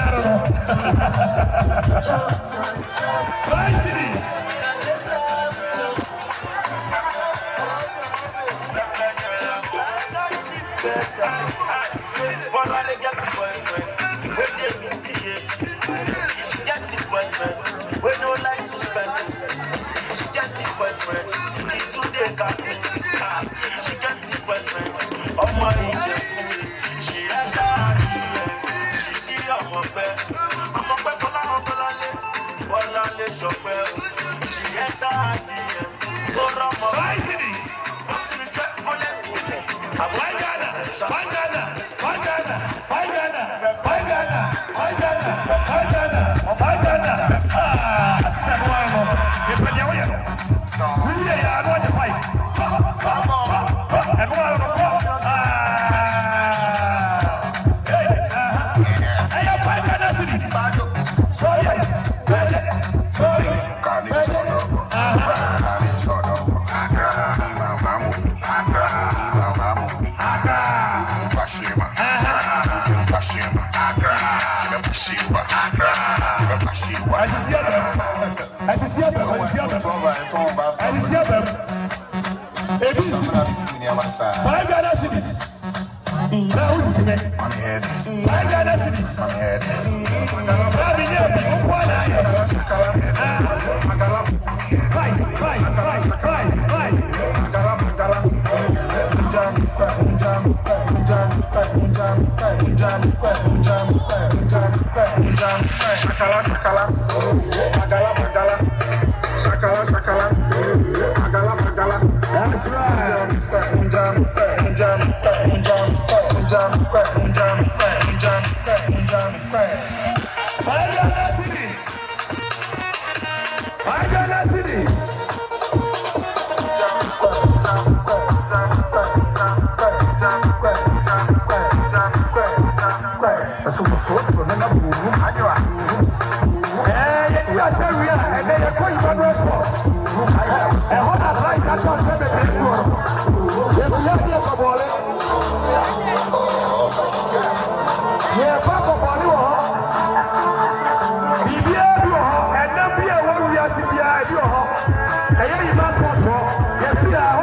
Claro! Vai, Siris! Corramos pra cima, joga pra cima, joga pra cima, joga pra cima. Alicia mesmo, Alicia mesmo, Alicia mesmo. Tomba, tomba, Alicia mesmo. Ebisu, vai ganhar civis. Não, isso é. Vai ganhar civis. Vai ganhar civis. Vai ganhar civis. Shakala, shakala. Unjam, unjam, unjam, unjam, unjam, unjam, unjam, unjam. so mo so to na na bu mu anyo a eh ye ti ase wi i ba no sports e ho na try ka so se be be ko ye ti ye ti ko bole ye pa ko bole wo ho bibi e bi wo i ba sports wo ye ti a